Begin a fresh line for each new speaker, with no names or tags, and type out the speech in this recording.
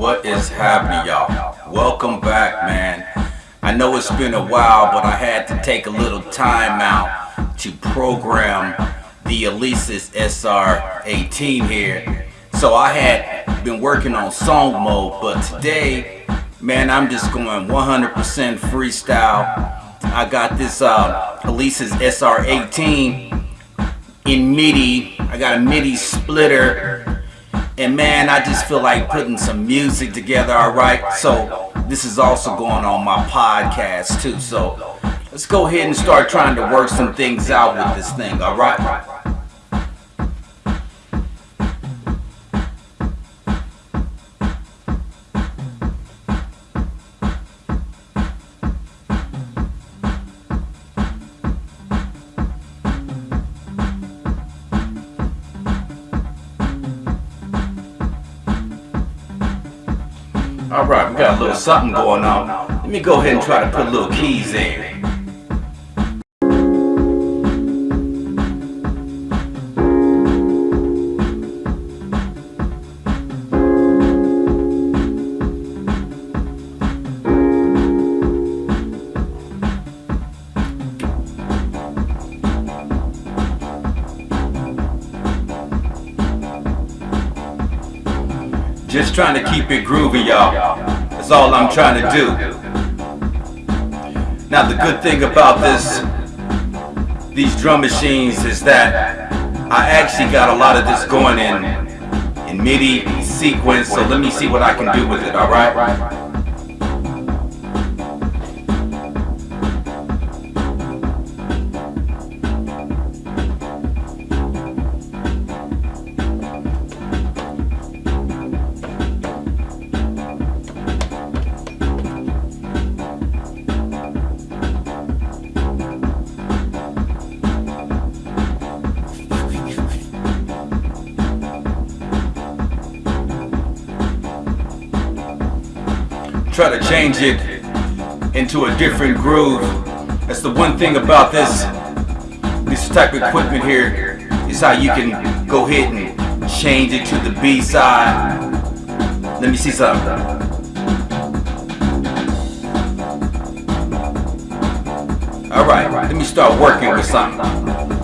What is happening, y'all? Welcome back, man. I know it's been a while, but I had to take a little time out to program the Alesis SR18 here. So I had been working on song mode, but today, man, I'm just going 100% freestyle. I got this uh, Alesis SR18 in MIDI. I got a MIDI splitter and man, I just feel like putting some music together, alright? So this is also going on my podcast too. So let's go ahead and start trying to work some things out with this thing, alright? Alright, we got a little something going on. Let me go ahead and try to put little keys in. Just trying to keep it groovy, y'all. That's all I'm trying to do. Now the good thing about this, these drum machines is that I actually got a lot of this going in, in MIDI sequence, so let me see what I can do with it, alright? Try to change it into a different groove. That's the one thing about this this type of equipment here is how you can go ahead and change it to the B side. Let me see something. Alright, let me start working with something.